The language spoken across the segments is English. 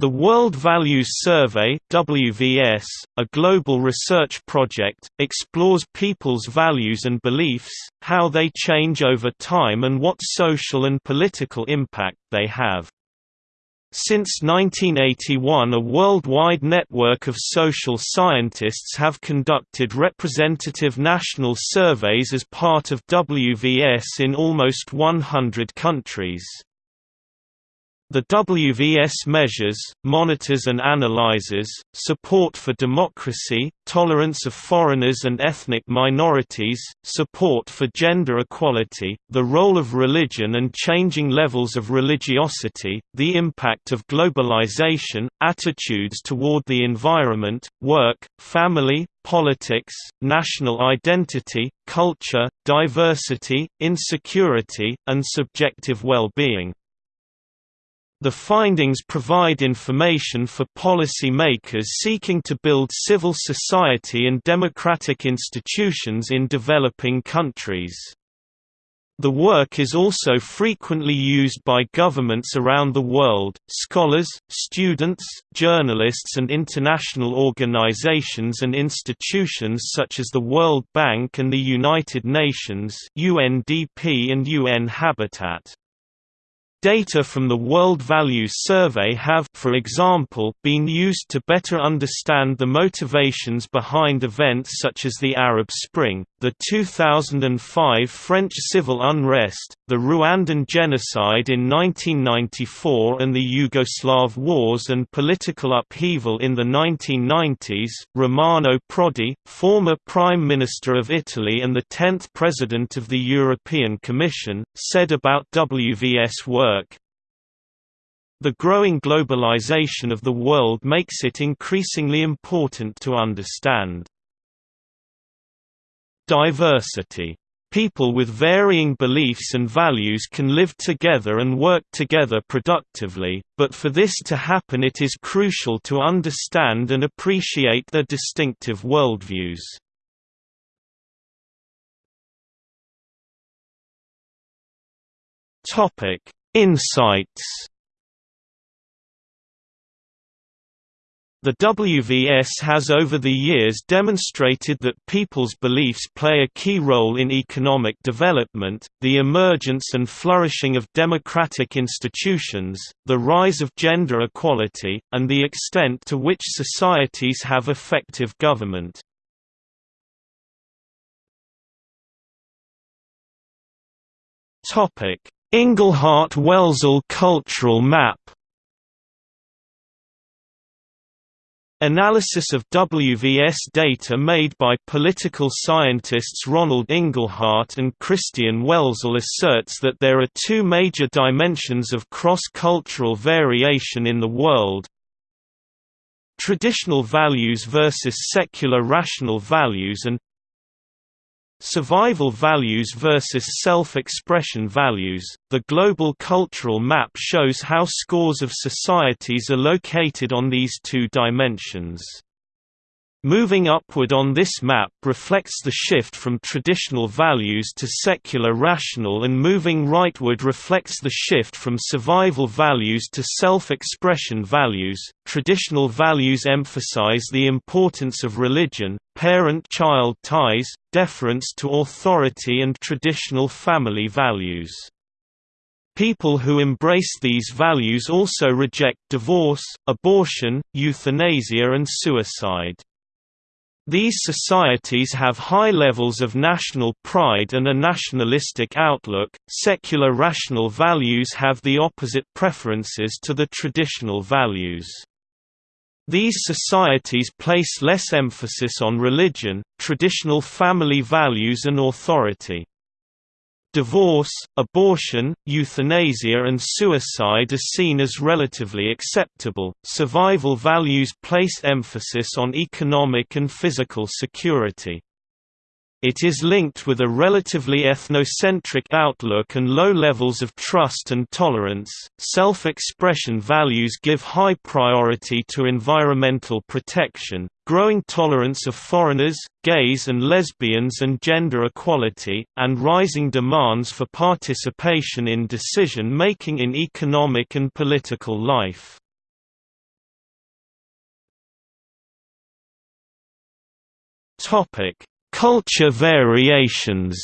The World Values Survey WVS, a global research project, explores people's values and beliefs, how they change over time and what social and political impact they have. Since 1981 a worldwide network of social scientists have conducted representative national surveys as part of WVS in almost 100 countries. The WVS measures, monitors and analyzes, support for democracy, tolerance of foreigners and ethnic minorities, support for gender equality, the role of religion and changing levels of religiosity, the impact of globalization, attitudes toward the environment, work, family, politics, national identity, culture, diversity, insecurity, and subjective well-being. The findings provide information for policy makers seeking to build civil society and democratic institutions in developing countries. The work is also frequently used by governments around the world, scholars, students, journalists and international organizations and institutions such as the World Bank and the United Nations UNDP and UN Habitat. Data from the World Values Survey have for example, been used to better understand the motivations behind events such as the Arab Spring, the 2005 French civil unrest, the Rwandan genocide in 1994 and the Yugoslav wars and political upheaval in the 1990s. Romano Prodi, former Prime Minister of Italy and the 10th President of the European Commission, said about WVS work, the growing globalization of the world makes it increasingly important to understand Diversity. People with varying beliefs and values can live together and work together productively, but for this to happen it is crucial to understand and appreciate their distinctive worldviews. Insights The WVS has over the years demonstrated that people's beliefs play a key role in economic development, the emergence and flourishing of democratic institutions, the rise of gender equality, and the extent to which societies have effective government. Inglehart-Welzel cultural map Analysis of WVS data made by political scientists Ronald Inglehart and Christian Welzel asserts that there are two major dimensions of cross-cultural variation in the world. Traditional values versus secular rational values and Survival values versus self-expression values. The global cultural map shows how scores of societies are located on these two dimensions. Moving upward on this map reflects the shift from traditional values to secular rational and moving rightward reflects the shift from survival values to self-expression values. Traditional values emphasize the importance of religion, parent-child ties, deference to authority and traditional family values. People who embrace these values also reject divorce, abortion, euthanasia and suicide. These societies have high levels of national pride and a nationalistic outlook. Secular rational values have the opposite preferences to the traditional values. These societies place less emphasis on religion, traditional family values and authority. Divorce, abortion, euthanasia and suicide are seen as relatively acceptable. Survival values place emphasis on economic and physical security. It is linked with a relatively ethnocentric outlook and low levels of trust and tolerance. Self expression values give high priority to environmental protection, growing tolerance of foreigners, gays and lesbians and gender equality, and rising demands for participation in decision-making in economic and political life. Culture variations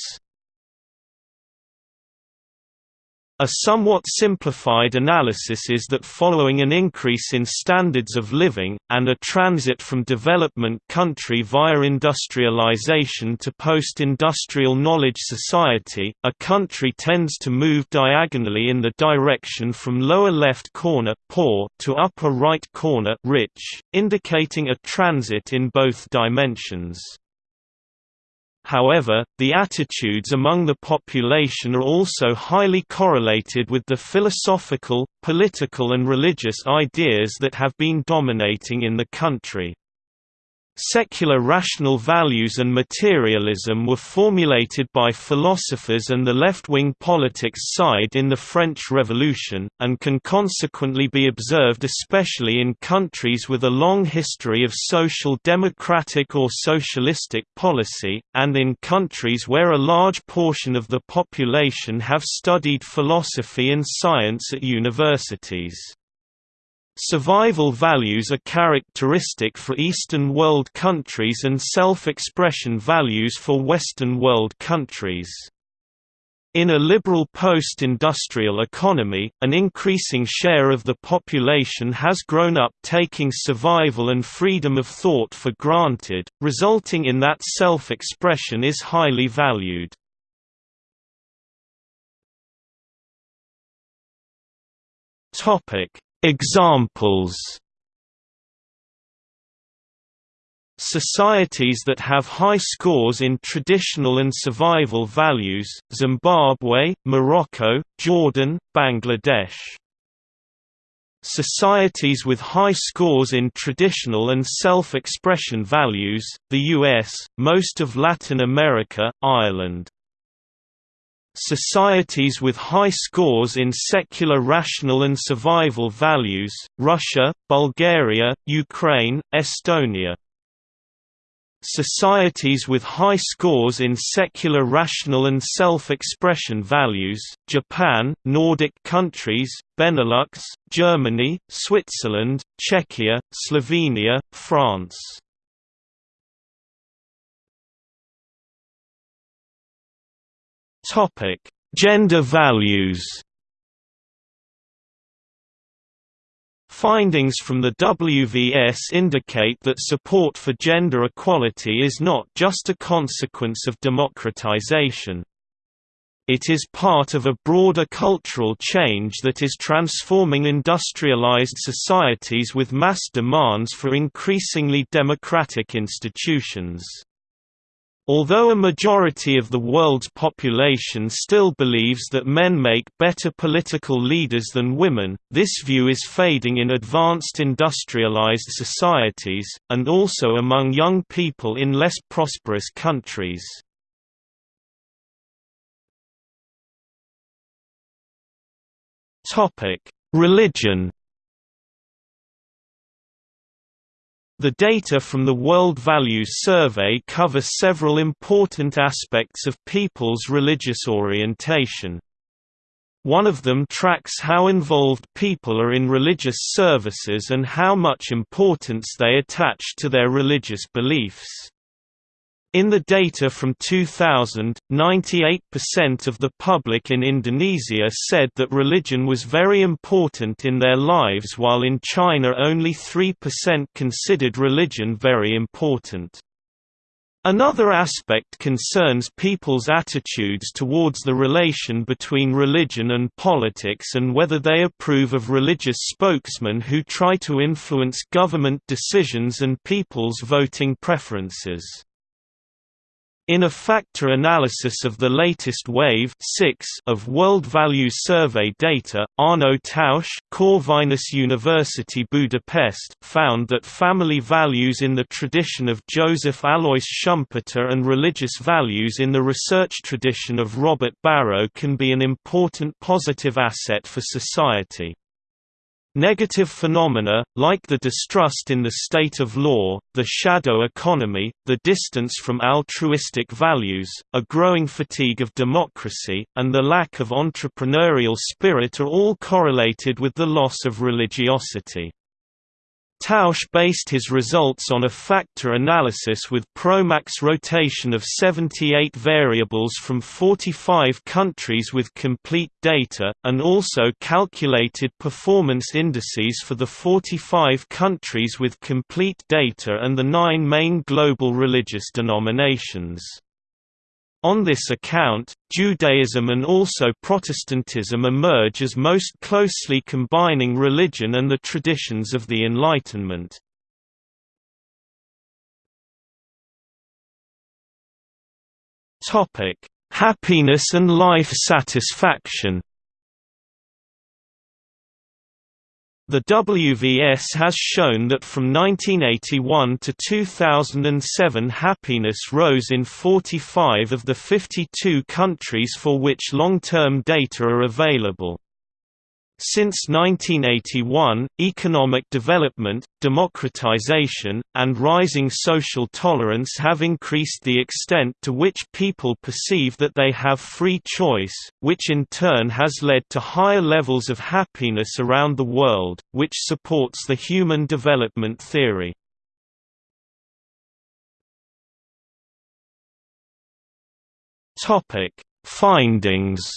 A somewhat simplified analysis is that following an increase in standards of living, and a transit from development country via industrialization to post-industrial knowledge society, a country tends to move diagonally in the direction from lower left corner poor to upper right corner rich, indicating a transit in both dimensions. However, the attitudes among the population are also highly correlated with the philosophical, political and religious ideas that have been dominating in the country. Secular rational values and materialism were formulated by philosophers and the left-wing politics side in the French Revolution, and can consequently be observed especially in countries with a long history of social democratic or socialistic policy, and in countries where a large portion of the population have studied philosophy and science at universities. Survival values are characteristic for Eastern world countries and self-expression values for Western world countries. In a liberal post-industrial economy, an increasing share of the population has grown up taking survival and freedom of thought for granted, resulting in that self-expression is highly valued. Topic: Examples Societies that have high scores in traditional and survival values, Zimbabwe, Morocco, Jordan, Bangladesh. Societies with high scores in traditional and self-expression values, the US, most of Latin America, Ireland. Societies with high scores in secular rational and survival values, Russia, Bulgaria, Ukraine, Estonia. Societies with high scores in secular rational and self-expression values, Japan, Nordic countries, Benelux, Germany, Switzerland, Czechia, Slovenia, France. Topic: Gender values. Findings from the WVS indicate that support for gender equality is not just a consequence of democratization. It is part of a broader cultural change that is transforming industrialized societies with mass demands for increasingly democratic institutions. Although a majority of the world's population still believes that men make better political leaders than women, this view is fading in advanced industrialized societies, and also among young people in less prosperous countries. Religion The data from the World Values Survey cover several important aspects of people's religious orientation. One of them tracks how involved people are in religious services and how much importance they attach to their religious beliefs. In the data from 2000, 98% of the public in Indonesia said that religion was very important in their lives while in China only 3% considered religion very important. Another aspect concerns people's attitudes towards the relation between religion and politics and whether they approve of religious spokesmen who try to influence government decisions and people's voting preferences. In a factor analysis of the latest wave 6 of World Values Survey data, Arno Tausch Corvinus University Budapest found that family values in the tradition of Joseph Alois Schumpeter and religious values in the research tradition of Robert Barro can be an important positive asset for society. Negative phenomena, like the distrust in the state of law, the shadow economy, the distance from altruistic values, a growing fatigue of democracy, and the lack of entrepreneurial spirit are all correlated with the loss of religiosity. Tausch based his results on a factor analysis with Promax rotation of 78 variables from 45 countries with complete data, and also calculated performance indices for the 45 countries with complete data and the nine main global religious denominations. On this account, Judaism and also Protestantism emerge as most closely combining religion and the traditions of the Enlightenment. Happiness and life satisfaction The WVS has shown that from 1981 to 2007 happiness rose in 45 of the 52 countries for which long-term data are available. Since 1981, economic development, democratization, and rising social tolerance have increased the extent to which people perceive that they have free choice, which in turn has led to higher levels of happiness around the world, which supports the human development theory. Findings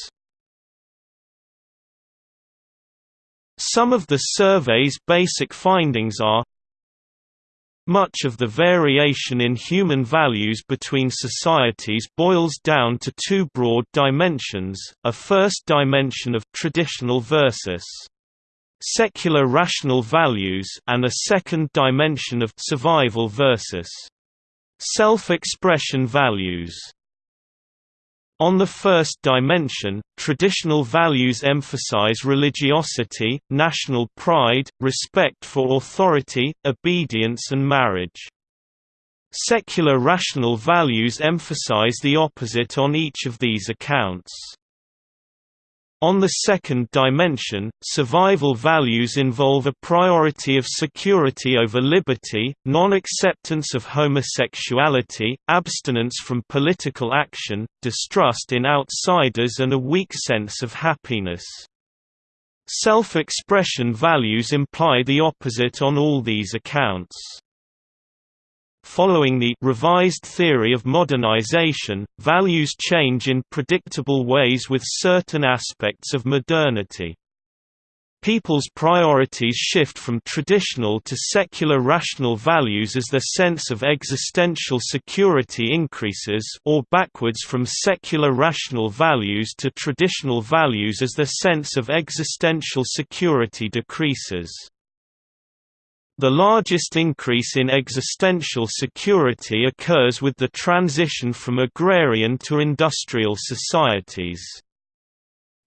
Some of the survey's basic findings are much of the variation in human values between societies boils down to two broad dimensions, a first dimension of traditional versus secular rational values and a second dimension of survival versus self-expression values. On the first dimension, traditional values emphasize religiosity, national pride, respect for authority, obedience and marriage. Secular rational values emphasize the opposite on each of these accounts. On the second dimension, survival values involve a priority of security over liberty, non-acceptance of homosexuality, abstinence from political action, distrust in outsiders and a weak sense of happiness. Self-expression values imply the opposite on all these accounts. Following the revised theory of modernization, values change in predictable ways with certain aspects of modernity. People's priorities shift from traditional to secular rational values as their sense of existential security increases or backwards from secular rational values to traditional values as their sense of existential security decreases. The largest increase in existential security occurs with the transition from agrarian to industrial societies.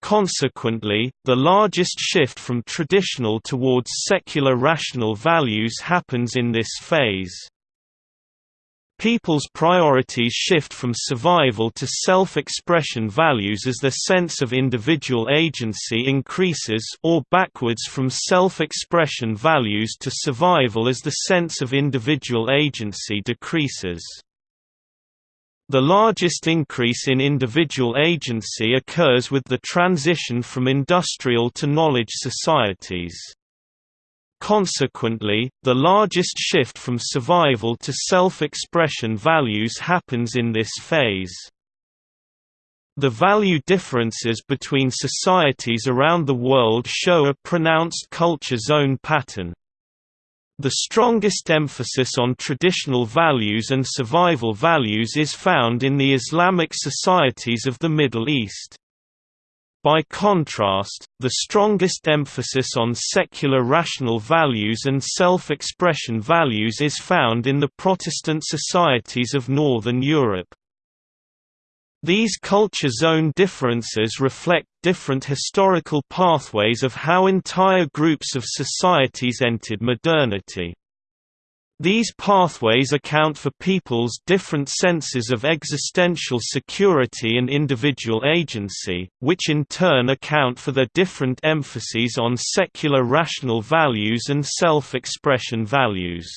Consequently, the largest shift from traditional towards secular rational values happens in this phase. People's priorities shift from survival to self-expression values as their sense of individual agency increases or backwards from self-expression values to survival as the sense of individual agency decreases. The largest increase in individual agency occurs with the transition from industrial to knowledge societies. Consequently, the largest shift from survival to self-expression values happens in this phase. The value differences between societies around the world show a pronounced culture zone pattern. The strongest emphasis on traditional values and survival values is found in the Islamic societies of the Middle East. By contrast, the strongest emphasis on secular rational values and self-expression values is found in the Protestant societies of Northern Europe. These culture zone differences reflect different historical pathways of how entire groups of societies entered modernity. These pathways account for people's different senses of existential security and individual agency, which in turn account for their different emphases on secular rational values and self-expression values.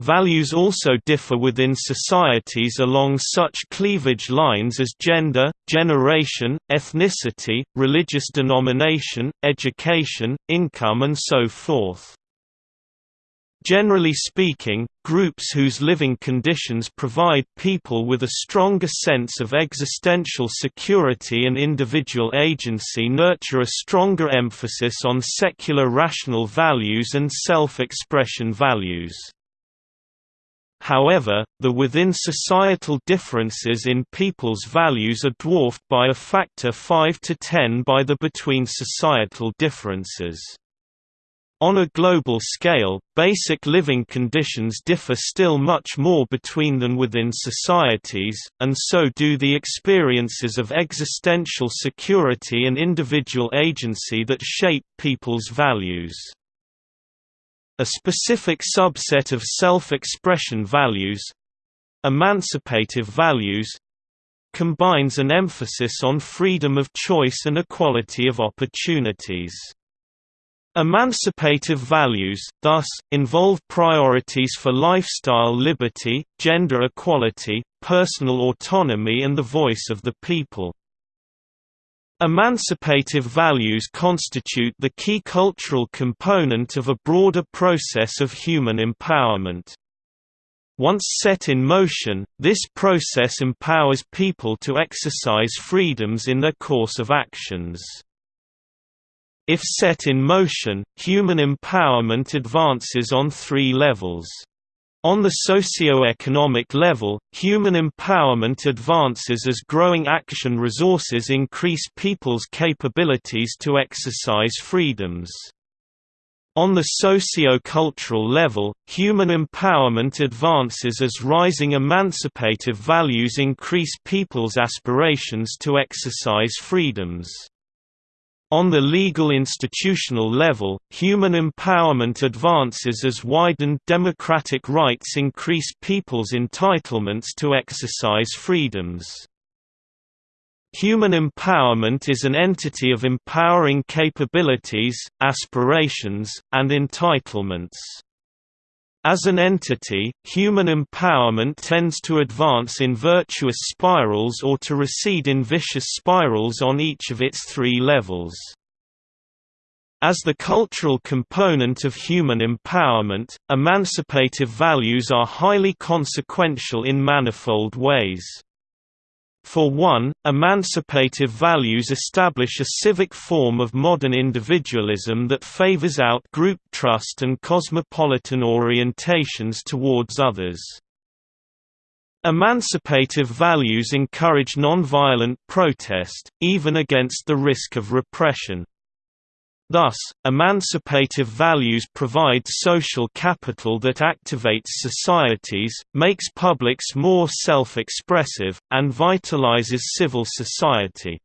Values also differ within societies along such cleavage lines as gender, generation, ethnicity, religious denomination, education, income and so forth. Generally speaking, groups whose living conditions provide people with a stronger sense of existential security and individual agency nurture a stronger emphasis on secular rational values and self-expression values. However, the within-societal differences in people's values are dwarfed by a factor 5 to 10 by the between-societal differences. On a global scale, basic living conditions differ still much more between than within societies, and so do the experiences of existential security and individual agency that shape people's values. A specific subset of self-expression values—emancipative values—combines an emphasis on freedom of choice and equality of opportunities. Emancipative values, thus, involve priorities for lifestyle liberty, gender equality, personal autonomy and the voice of the people. Emancipative values constitute the key cultural component of a broader process of human empowerment. Once set in motion, this process empowers people to exercise freedoms in their course of actions. If set in motion, human empowerment advances on three levels. On the socio-economic level, human empowerment advances as growing action resources increase people's capabilities to exercise freedoms. On the socio-cultural level, human empowerment advances as rising emancipative values increase people's aspirations to exercise freedoms. On the legal institutional level, human empowerment advances as widened democratic rights increase people's entitlements to exercise freedoms. Human empowerment is an entity of empowering capabilities, aspirations, and entitlements. As an entity, human empowerment tends to advance in virtuous spirals or to recede in vicious spirals on each of its three levels. As the cultural component of human empowerment, emancipative values are highly consequential in manifold ways. For one, emancipative values establish a civic form of modern individualism that favors out group trust and cosmopolitan orientations towards others. Emancipative values encourage nonviolent protest, even against the risk of repression. Thus, emancipative values provide social capital that activates societies, makes publics more self-expressive, and vitalizes civil society.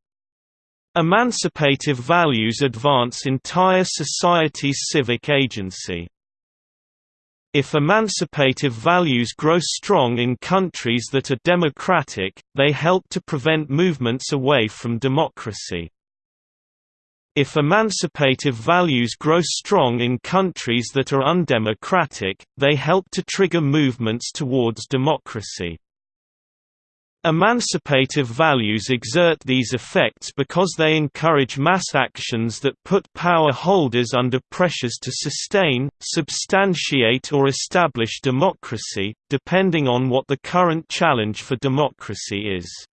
Emancipative values advance entire society's civic agency. If emancipative values grow strong in countries that are democratic, they help to prevent movements away from democracy. If emancipative values grow strong in countries that are undemocratic, they help to trigger movements towards democracy. Emancipative values exert these effects because they encourage mass actions that put power holders under pressures to sustain, substantiate or establish democracy, depending on what the current challenge for democracy is.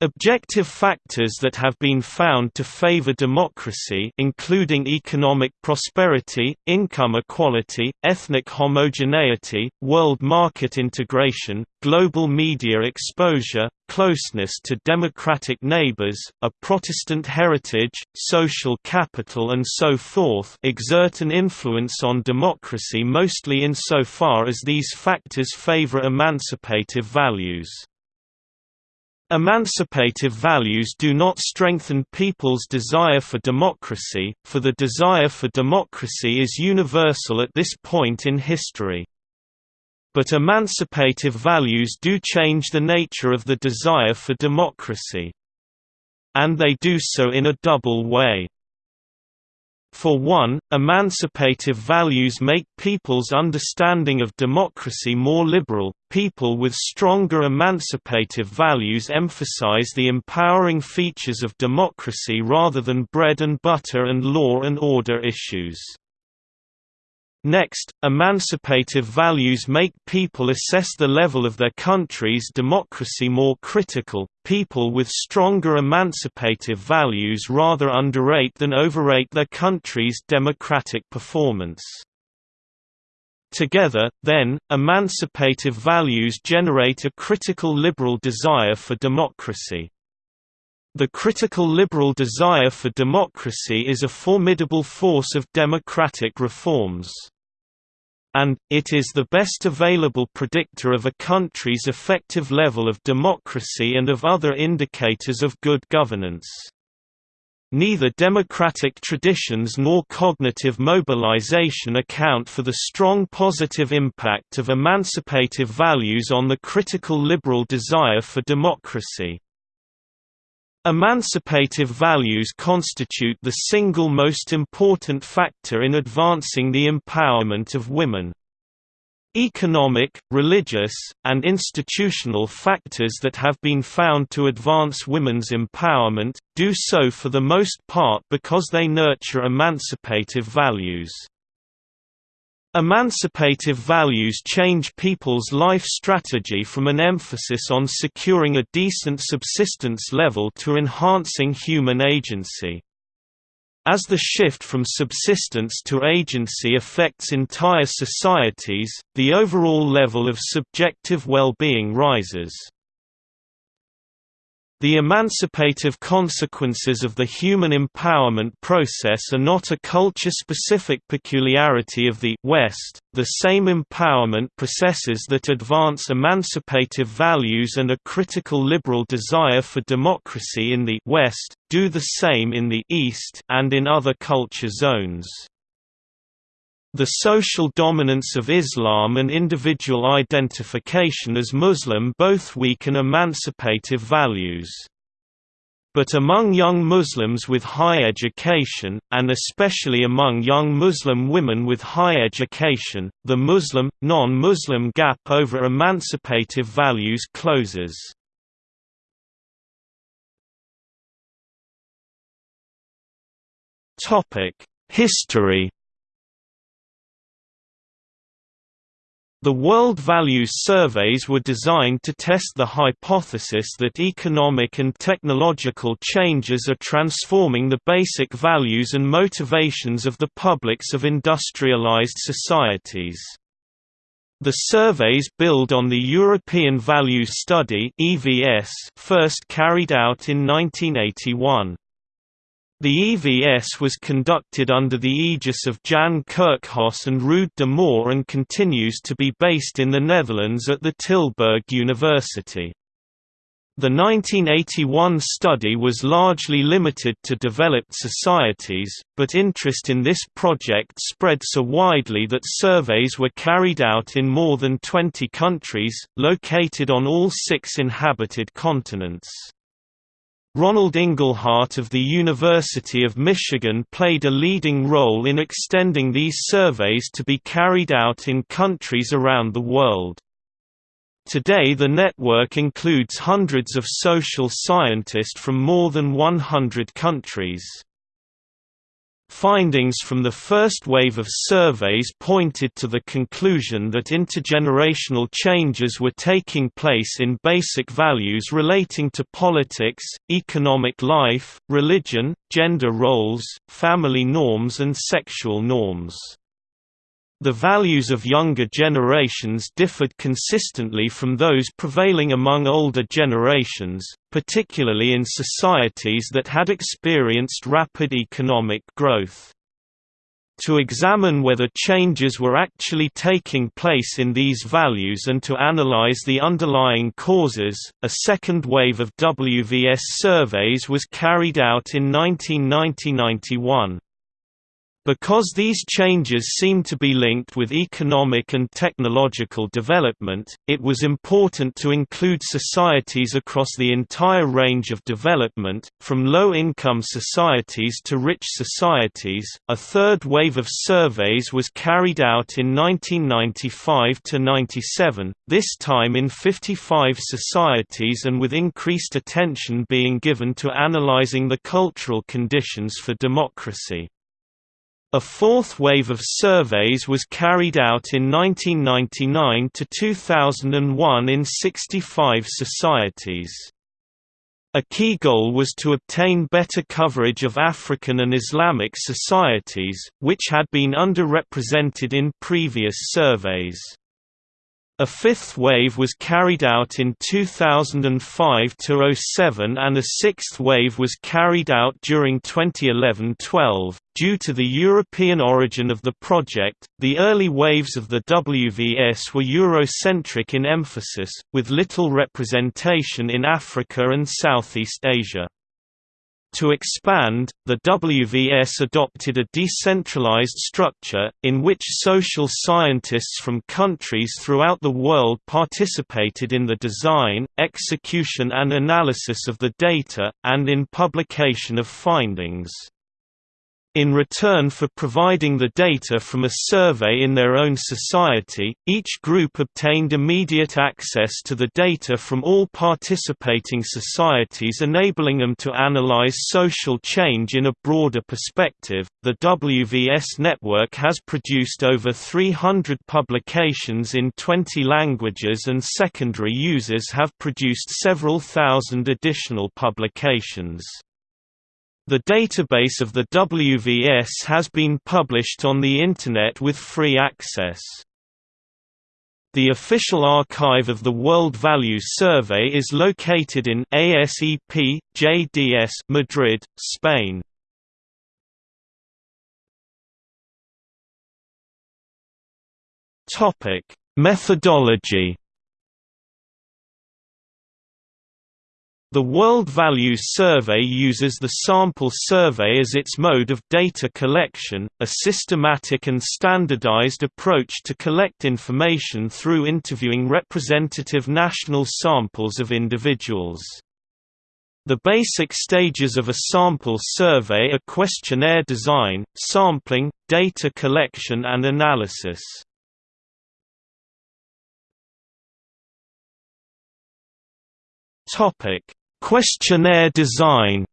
Objective factors that have been found to favor democracy including economic prosperity, income equality, ethnic homogeneity, world market integration, global media exposure, closeness to democratic neighbors, a Protestant heritage, social capital and so forth exert an influence on democracy mostly insofar as these factors favor emancipative values. Emancipative values do not strengthen people's desire for democracy, for the desire for democracy is universal at this point in history. But emancipative values do change the nature of the desire for democracy. And they do so in a double way. For one, emancipative values make people's understanding of democracy more liberal. People with stronger emancipative values emphasize the empowering features of democracy rather than bread and butter and law and order issues. Next, emancipative values make people assess the level of their country's democracy more critical. People with stronger emancipative values rather underrate than overrate their country's democratic performance. Together, then, emancipative values generate a critical liberal desire for democracy. The critical liberal desire for democracy is a formidable force of democratic reforms and, it is the best available predictor of a country's effective level of democracy and of other indicators of good governance. Neither democratic traditions nor cognitive mobilization account for the strong positive impact of emancipative values on the critical liberal desire for democracy. Emancipative values constitute the single most important factor in advancing the empowerment of women. Economic, religious, and institutional factors that have been found to advance women's empowerment, do so for the most part because they nurture emancipative values. Emancipative values change people's life strategy from an emphasis on securing a decent subsistence level to enhancing human agency. As the shift from subsistence to agency affects entire societies, the overall level of subjective well-being rises. The emancipative consequences of the human empowerment process are not a culture-specific peculiarity of the West, the same empowerment processes that advance emancipative values and a critical liberal desire for democracy in the West, do the same in the East and in other culture zones. The social dominance of Islam and individual identification as Muslim both weaken emancipative values. But among young Muslims with high education, and especially among young Muslim women with high education, the Muslim-non-Muslim gap over emancipative values closes. History The World Values Surveys were designed to test the hypothesis that economic and technological changes are transforming the basic values and motivations of the publics of industrialized societies. The surveys build on the European Values Study first carried out in 1981. The EVS was conducted under the aegis of Jan Kerkhoff and Ruud de Moor and continues to be based in the Netherlands at the Tilburg University. The 1981 study was largely limited to developed societies, but interest in this project spread so widely that surveys were carried out in more than 20 countries, located on all six inhabited continents. Ronald Inglehart of the University of Michigan played a leading role in extending these surveys to be carried out in countries around the world. Today the network includes hundreds of social scientists from more than 100 countries. Findings from the first wave of surveys pointed to the conclusion that intergenerational changes were taking place in basic values relating to politics, economic life, religion, gender roles, family norms and sexual norms. The values of younger generations differed consistently from those prevailing among older generations, particularly in societies that had experienced rapid economic growth. To examine whether changes were actually taking place in these values and to analyze the underlying causes, a second wave of WVS surveys was carried out in 1990–91. Because these changes seem to be linked with economic and technological development, it was important to include societies across the entire range of development, from low income societies to rich societies. A third wave of surveys was carried out in 1995 to 97, this time in 55 societies and with increased attention being given to analyzing the cultural conditions for democracy. A fourth wave of surveys was carried out in 1999 to 2001 in 65 societies. A key goal was to obtain better coverage of African and Islamic societies, which had been underrepresented in previous surveys. A fifth wave was carried out in 2005–07 and a sixth wave was carried out during 2011–12. Due to the European origin of the project, the early waves of the WVS were Eurocentric in emphasis, with little representation in Africa and Southeast Asia. To expand, the WVS adopted a decentralized structure, in which social scientists from countries throughout the world participated in the design, execution and analysis of the data, and in publication of findings. In return for providing the data from a survey in their own society, each group obtained immediate access to the data from all participating societies, enabling them to analyze social change in a broader perspective. The WVS network has produced over 300 publications in 20 languages, and secondary users have produced several thousand additional publications. The database of the WVS has been published on the Internet with free access. The official archive of the World Values Survey is located in ASEP, JDS Madrid, Spain. Methodology The World Values Survey uses the sample survey as its mode of data collection, a systematic and standardized approach to collect information through interviewing representative national samples of individuals. The basic stages of a sample survey are questionnaire design, sampling, data collection and analysis. Topic Questionnaire design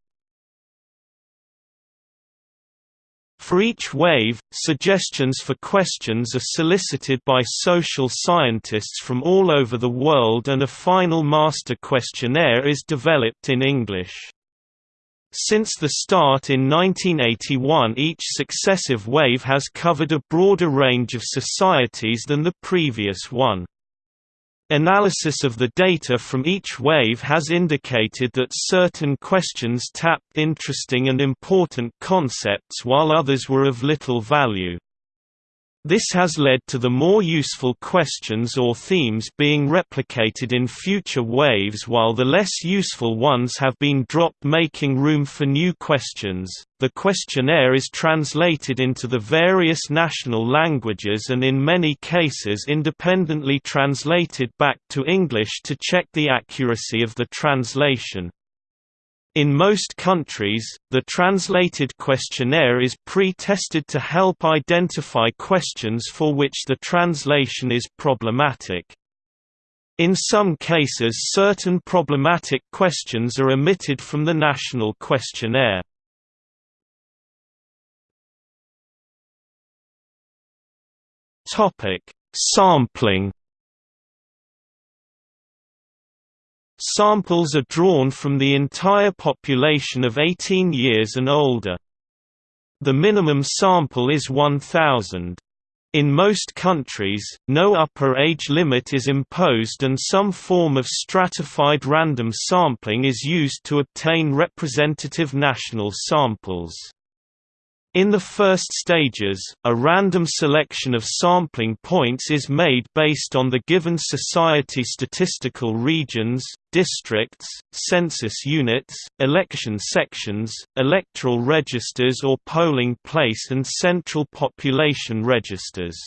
For each wave, suggestions for questions are solicited by social scientists from all over the world and a final master questionnaire is developed in English. Since the start in 1981 each successive wave has covered a broader range of societies than the previous one. Analysis of the data from each wave has indicated that certain questions tapped interesting and important concepts while others were of little value. This has led to the more useful questions or themes being replicated in future waves while the less useful ones have been dropped making room for new questions. The questionnaire is translated into the various national languages and in many cases independently translated back to English to check the accuracy of the translation. In most countries, the translated questionnaire is pre-tested to help identify questions for which the translation is problematic. In some cases certain problematic questions are omitted from the national questionnaire. Sampling Samples are drawn from the entire population of 18 years and older. The minimum sample is 1,000. In most countries, no upper age limit is imposed and some form of stratified random sampling is used to obtain representative national samples. In the first stages, a random selection of sampling points is made based on the given society statistical regions, districts, census units, election sections, electoral registers or polling place and central population registers.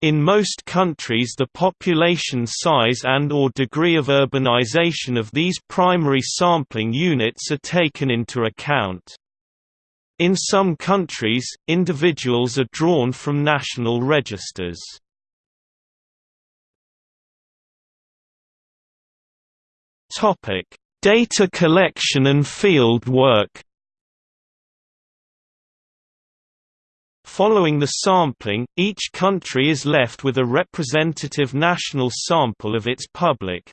In most countries the population size and or degree of urbanization of these primary sampling units are taken into account. In some countries, individuals are drawn from national registers. Data collection and field work. Following the sampling, each country is left with a representative national sample of its public.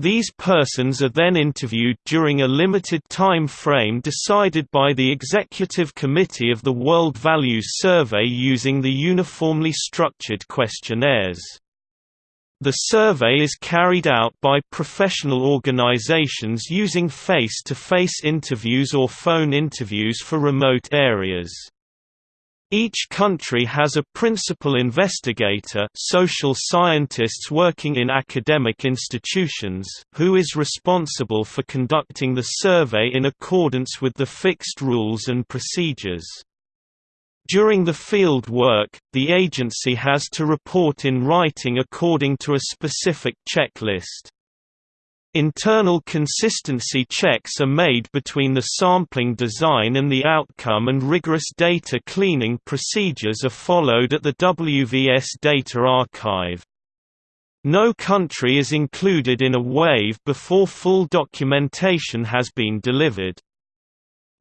These persons are then interviewed during a limited time frame decided by the Executive Committee of the World Values Survey using the uniformly structured questionnaires. The survey is carried out by professional organizations using face-to-face -face interviews or phone interviews for remote areas. Each country has a principal investigator social scientists working in academic institutions who is responsible for conducting the survey in accordance with the fixed rules and procedures. During the field work, the agency has to report in writing according to a specific checklist. Internal consistency checks are made between the sampling design and the outcome and rigorous data cleaning procedures are followed at the WVS data archive. No country is included in a wave before full documentation has been delivered.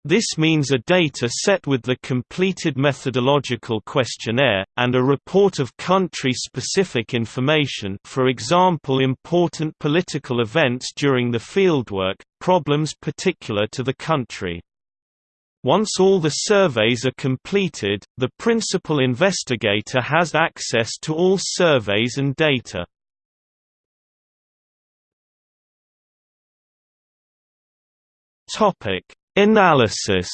This means a data set with the completed methodological questionnaire, and a report of country-specific information for example important political events during the fieldwork, problems particular to the country. Once all the surveys are completed, the principal investigator has access to all surveys and data. Topic Analysis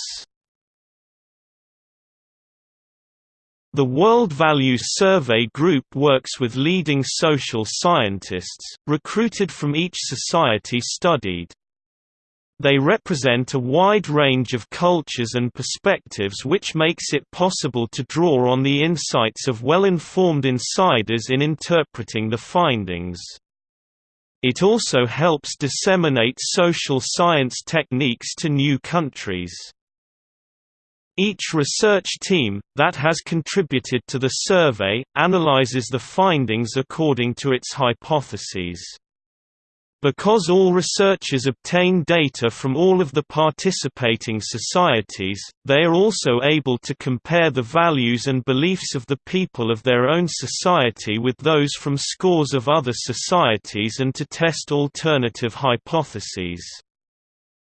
The World Values Survey Group works with leading social scientists, recruited from each society studied. They represent a wide range of cultures and perspectives which makes it possible to draw on the insights of well-informed insiders in interpreting the findings. It also helps disseminate social science techniques to new countries. Each research team, that has contributed to the survey, analyzes the findings according to its hypotheses. Because all researchers obtain data from all of the participating societies, they are also able to compare the values and beliefs of the people of their own society with those from scores of other societies and to test alternative hypotheses.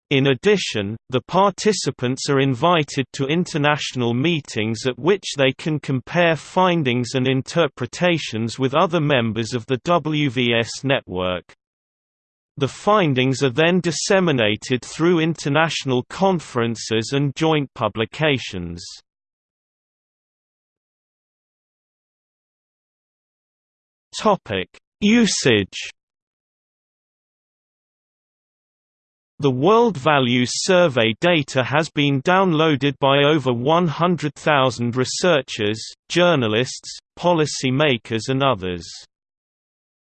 In addition, the participants are invited to international meetings at which they can compare findings and interpretations with other members of the WVS network. The findings are then disseminated through international conferences and joint publications. Usage The World Values Survey data has been downloaded by over 100,000 researchers, journalists, policy makers and others.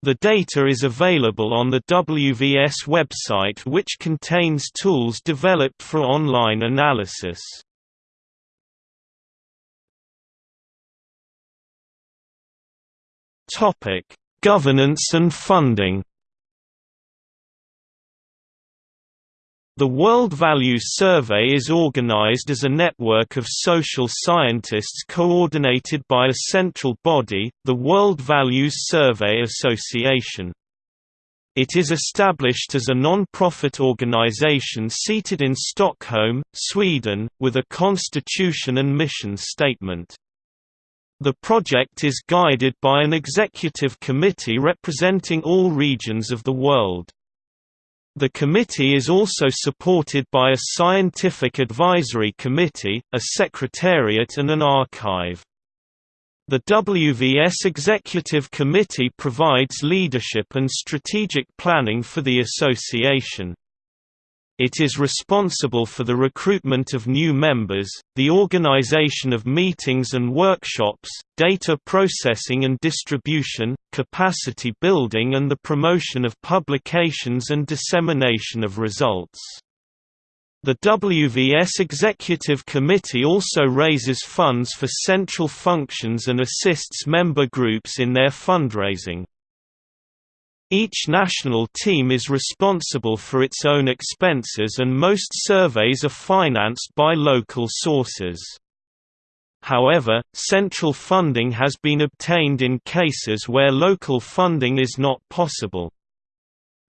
The data is available on the WVS website which contains tools developed for online analysis. Governance and funding The World Values Survey is organized as a network of social scientists coordinated by a central body, the World Values Survey Association. It is established as a non-profit organization seated in Stockholm, Sweden, with a constitution and mission statement. The project is guided by an executive committee representing all regions of the world. The committee is also supported by a scientific advisory committee, a secretariat and an archive. The WVS Executive Committee provides leadership and strategic planning for the association. It is responsible for the recruitment of new members, the organization of meetings and workshops, data processing and distribution, capacity building and the promotion of publications and dissemination of results. The WVS Executive Committee also raises funds for central functions and assists member groups in their fundraising. Each national team is responsible for its own expenses and most surveys are financed by local sources. however, central funding has been obtained in cases where local funding is not possible.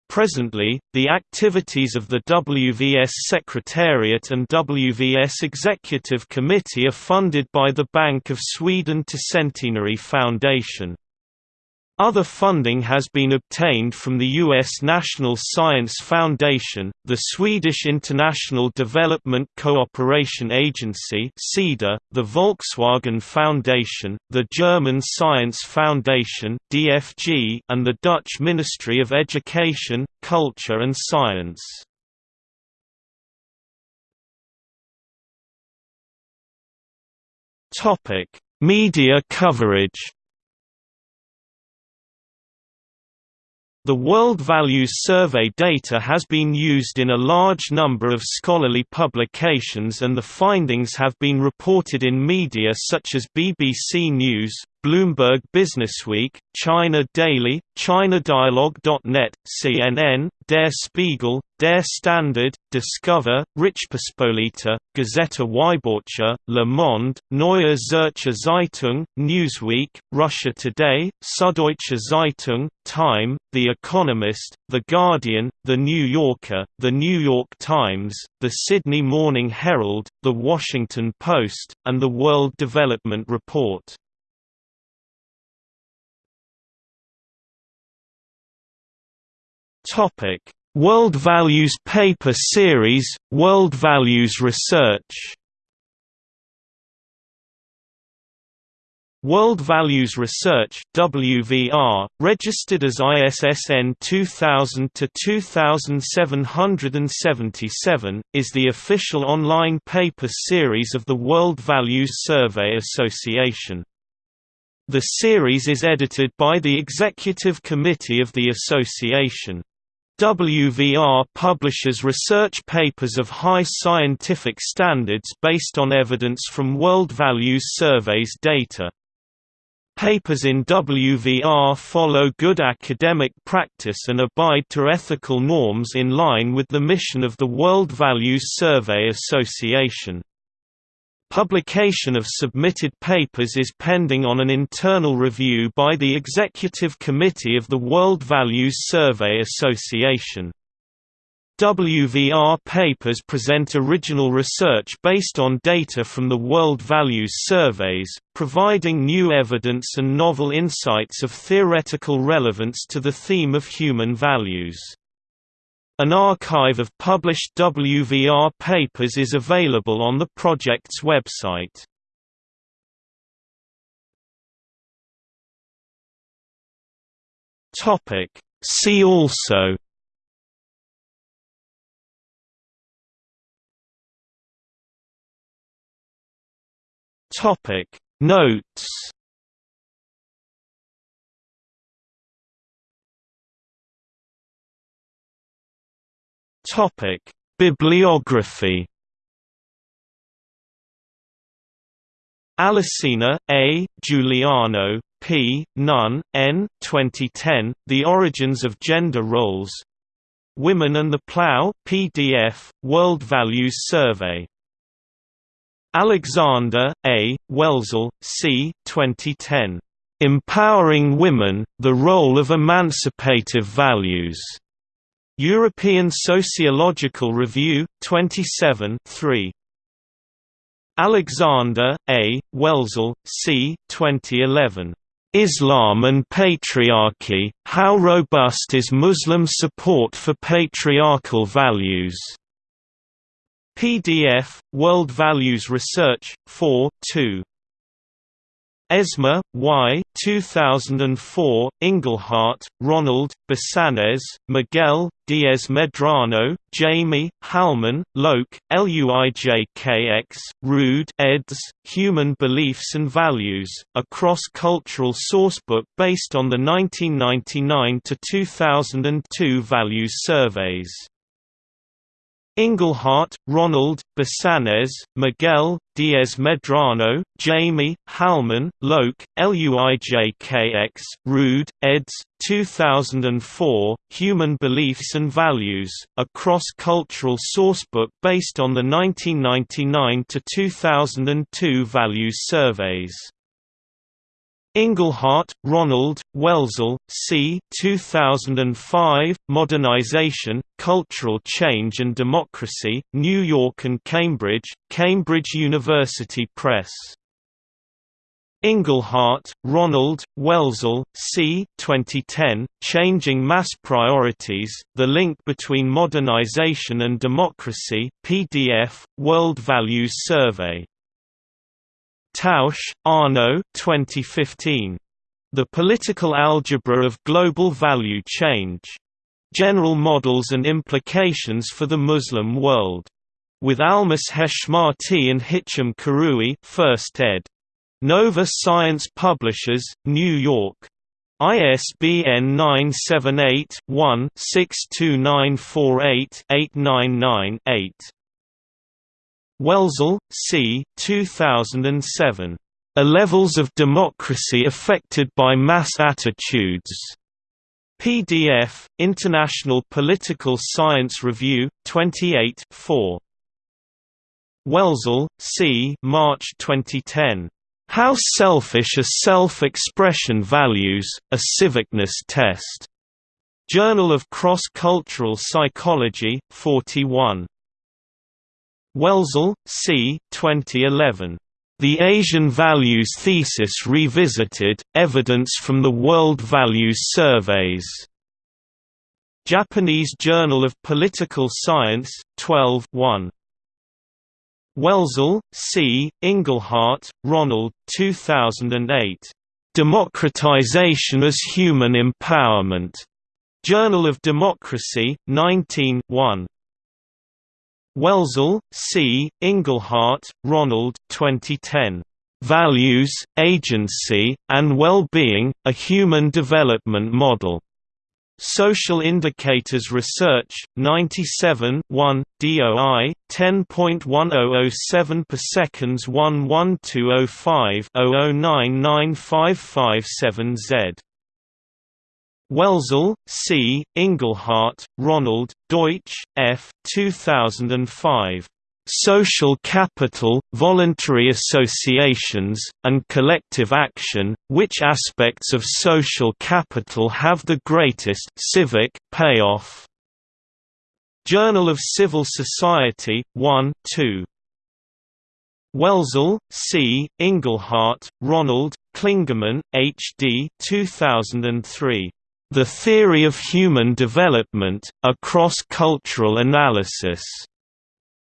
Presently, the activities of the WVS Secretariat and WVS Executive Committee are funded by the Bank of Sweden Tercentenary Foundation. Other funding has been obtained from the U.S. National Science Foundation, the Swedish International Development Cooperation Agency the Volkswagen Foundation, the German Science Foundation and the Dutch Ministry of Education, Culture and Science. Media coverage The World Values Survey data has been used in a large number of scholarly publications and the findings have been reported in media such as BBC News, Bloomberg Businessweek, China Daily, ChinaDialogue.net, CNN, Der Spiegel, Der Standard, Discover, Rzeczpospolita, Gazeta Wyborcza, Le Monde, Neue Zürcher Zeitung, Newsweek, Russia Today, Süddeutsche Zeitung, Time, The Economist, The Guardian, The New Yorker, The New York Times, The Sydney Morning Herald, The Washington Post, and The World Development Report. Topic: World Values Paper Series, World Values Research. World Values Research (WVR), registered as ISSN 2000-2777, is the official online paper series of the World Values Survey Association. The series is edited by the Executive Committee of the Association. WVR publishes research papers of high scientific standards based on evidence from World Values Surveys data. Papers in WVR follow good academic practice and abide to ethical norms in line with the mission of the World Values Survey Association. Publication of submitted papers is pending on an internal review by the Executive Committee of the World Values Survey Association. WVR papers present original research based on data from the World Values Surveys, providing new evidence and novel insights of theoretical relevance to the theme of human values. An archive of published WVR papers is available on the project's website. See also Topic Notes Topic: Bibliography. Alesina, A., Giuliano, P., Nunn, N. 2010, The Origins of Gender Roles. Women and the Plough PDF, World Values Survey. Alexander, A., Welzel, C. 2010. Empowering Women, The Role of Emancipative Values. European Sociological Review, 27 3. Alexander, A., Welzel, C. 2011. Islam and Patriarchy, How Robust is Muslim Support for Patriarchal Values? PDF, World Values Research, 4 2. Esmer, Y. 2004, Inglehart, Ronald, Basáñez, Miguel, Diaz Medrano, Jamie, Halman, Loek, Luijkx, Ruud eds. Human Beliefs and Values, a cross-cultural sourcebook based on the 1999–2002 values surveys. Inglehart, Ronald, Basáñez, Miguel, Diaz Medrano, Jamie, Halman, Loek, Luijkx, Ruud, eds. 2004, Human Beliefs and Values, a cross-cultural sourcebook based on the 1999–2002 values surveys. Inglehart, Ronald, Welzel, C. 2005, Modernization, Cultural Change and Democracy, New York and Cambridge, Cambridge University Press. Inglehart, Ronald, Welzel, C. 2010, Changing Mass Priorities, The Link Between Modernization and Democracy PDF, World Values Survey Tausch, Arno 2015. The Political Algebra of Global Value Change. General Models and Implications for the Muslim World. With Almas Heshmati and Hicham Karoui first ed. Nova Science Publishers, New York. ISBN 978 one 62948 899 Welzel, C. 2007. A Levels of Democracy Affected by Mass Attitudes. PDF, International Political Science Review, 28 4. Welzel, C. March 2010. How Selfish Are Self-Expression Values, a Civicness Test. Journal of Cross-Cultural Psychology, 41. Welzel, C. 2011. The Asian Values Thesis Revisited, Evidence from the World Values Surveys. Japanese Journal of Political Science, 12 1. Welzel, C., Inglehart, Ronald 2008. Democratization as Human Empowerment. Journal of Democracy, 19 1. Welzel, C., Inglehart, Ronald 2010. Values, Agency, and Well-Being, A Human Development Model. Social Indicators Research, 97 1, DOI, 10.1007 per seconds 11205 00995557Z. Welzel, C., Inglehart, Ronald, Deutsch, F. 2005. Social Capital, Voluntary Associations, and Collective Action, Which Aspects of Social Capital Have the Greatest civic payoff? Journal of Civil Society, 1 2. Welzel, C., Inglehart, Ronald, Klingemann, H. D. 2003. The Theory of Human Development, a Cross-Cultural Analysis.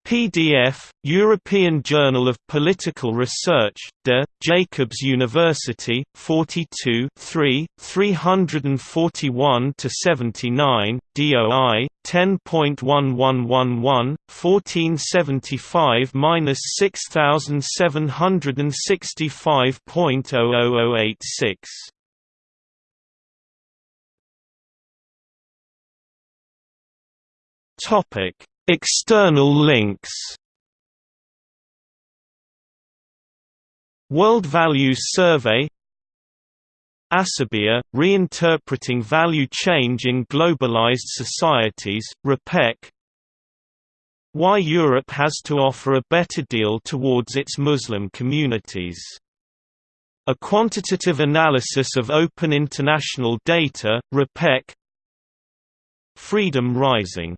PDF, European Journal of Political Research, De, Jacobs University, 42 341–79, DOI, 10.1111, 1475–6765.00086 External links. World Values Survey Asabiyya, Reinterpreting Value Change in Globalized Societies, RePEc Why Europe has to offer a better deal towards its Muslim communities. A quantitative analysis of open international data, RePEc Freedom Rising